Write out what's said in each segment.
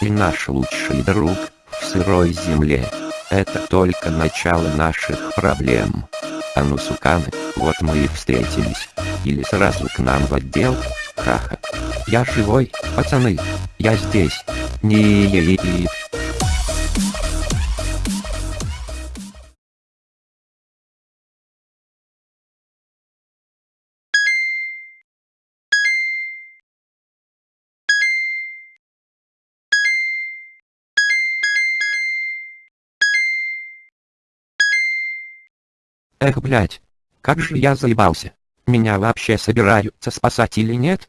и наш лучший друг в сырой земле. Это только начало наших проблем. А ну суканы, вот мы и встретились. Или сразу к нам в отдел? Ха-ха. Я живой, пацаны. Я здесь. не Эх, блять. Как же я заебался. Меня вообще собираются спасать или нет?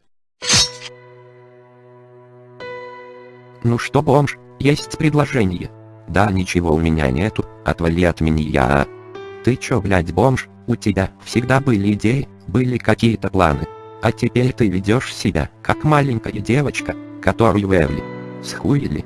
Ну что, бомж, есть предложение. Да ничего у меня нету, отвали от меня. Ты чё, блять, бомж, у тебя всегда были идеи, были какие-то планы. А теперь ты ведешь себя, как маленькая девочка, которую Эвли схуили.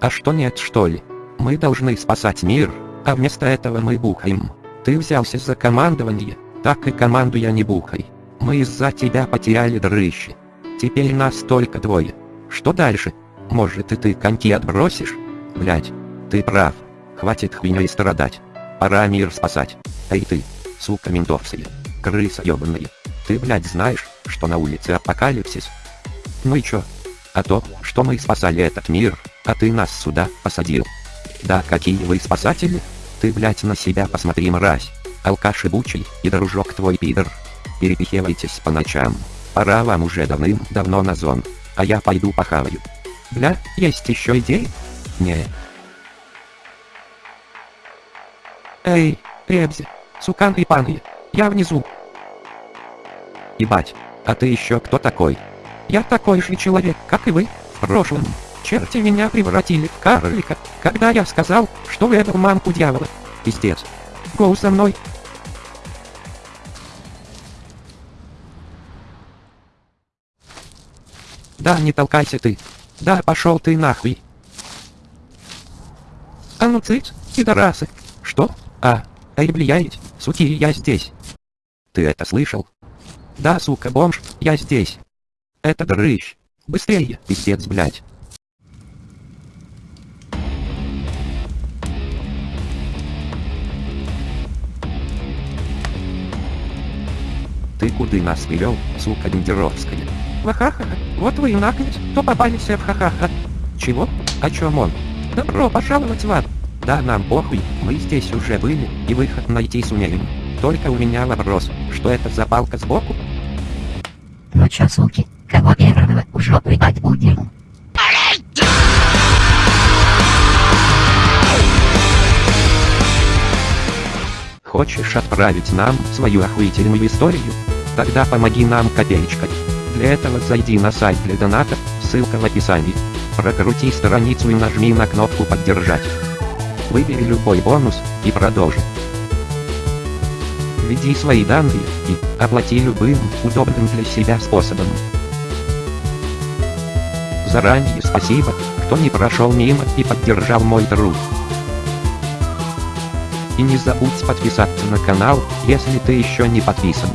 А что нет что ли? Мы должны спасать мир, а вместо этого мы бухаем. Ты взялся за командование, так и команду я не бухай. Мы из-за тебя потеряли дрыщи. Теперь нас только двое. Что дальше? Может и ты коньки отбросишь? Блять, ты прав. Хватит хуйней страдать. Пора мир спасать. Эй ты, сука ментовская, крыса ёбаная. Ты, блядь, знаешь, что на улице апокалипсис? Ну и чё? А то, что мы спасали этот мир, а ты нас сюда посадил. Да какие вы спасатели? Ты, блять, на себя посмотри, мразь. Алкаш ебучий и дружок твой пидор. Перепихивайтесь по ночам. Пора вам уже давным-давно на зон. А я пойду похаваю. Бля, есть еще идеи? Не. Эй, Ребзи, сукан и паны, я внизу. Ебать, а ты еще кто такой? Я такой же человек, как и вы, в прошлом. Черти меня превратили в карлика, когда я сказал, что это мамку дьявола. Пиздец. Гоу со мной. Да, не толкайся ты. Да, пошел ты нахуй. А ну цыц, пидорасы. Что? А, эй, влияет, суки, я здесь. Ты это слышал? Да, сука, бомж, я здесь. Это дрыщ. Быстрее, пиздец, блядь. Ты куды нас привел, сука Бендеровская? Вахаха, вот вы и наклять, то попались в ха-ха-ха. Чего? О чем он? Добро пожаловать в ад. Да нам похуй, мы здесь уже были, и выход найти сумеем. Только у меня вопрос, что это за палка сбоку? Ну чё, суки, кого первого в жопу ебать будем? Хочешь отправить нам свою охуительную историю? Тогда помоги нам копеечкой. Для этого зайди на сайт для донатов, ссылка в описании. Прокрути страницу и нажми на кнопку «Поддержать». Выбери любой бонус и продолжи. Введи свои данные и оплати любым удобным для себя способом. Заранее спасибо, кто не прошел мимо и поддержал мой труд. И не забудь подписаться на канал, если ты еще не подписан.